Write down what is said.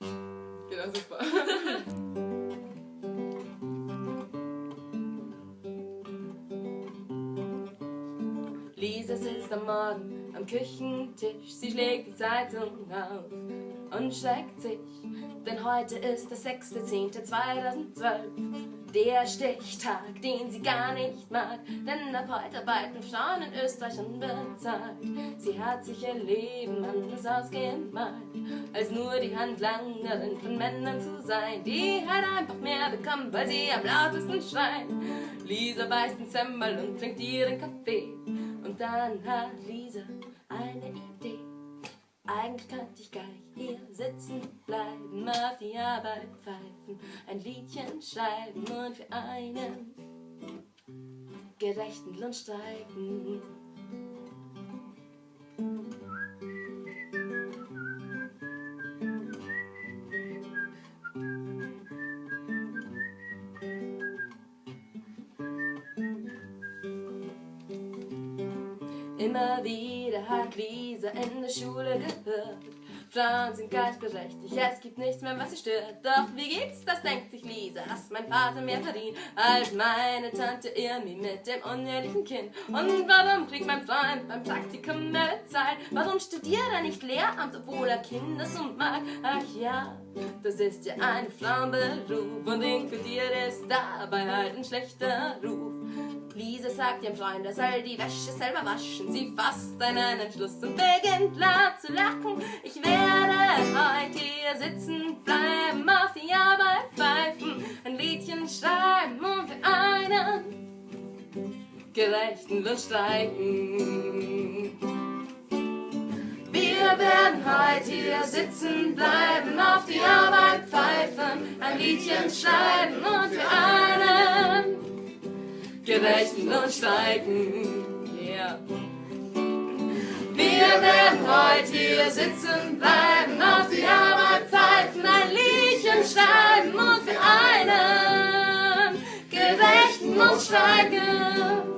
Genau, super. Lisa sitzt am Morgen am Küchentisch, sie schlägt die Zeitung auf und schreckt sich, denn heute ist der 6.10.2012. Der Stichtag, den sie gar nicht mag, denn ab heute arbeiten Frauen in Österreich unbezahlt. Sie hat sich ihr Leben anders ausgemalt, als nur die Handlangerin von Männern zu sein. Die hat einfach mehr bekommen, weil sie am lautesten schreien. Lisa beißt den Semmel und trinkt ihren Kaffee. Und dann hat Lisa eine Idee. Eigentlich könnte ich gleich hier sitzen bleiben, auf die Arbeit pfeifen, ein Liedchen schreiben und für einen gerechten Lohn streiken. Immer wieder hat Lisa in der Schule gehört. Frauen sind gleichberechtigt, es gibt nichts mehr, was sie stört. Doch wie geht's, das denkt sich Lisa, dass mein Vater mehr verdient als meine Tante Irmi mit dem unehelichen Kind. Und warum kriegt mein Freund beim Praktikum mehr Zeit? Warum studiert er nicht Lehramt, obwohl er Kindersund mag? Ach ja, das ist ja ein Frauenberuf und inkludiert ist dabei halt ein schlechter Ruf. Sagt ihrem Freund, er soll die Wäsche selber waschen. Sie fasst einen Entschluss und beginnt laut zu lachen. Ich werde heute hier sitzen bleiben, auf die Arbeit pfeifen, ein Liedchen schreiben und für einen gerechten Lohn streiken. Wir werden heute hier sitzen bleiben, auf die Arbeit pfeifen, ein Liedchen schreiben und für einen gerechten Lohn steigen. Yeah. Wir werden heute hier sitzen bleiben, auf die Arbeit pfeifen, ein Liedchen schreiben und für einen gerechten Lohn steigen.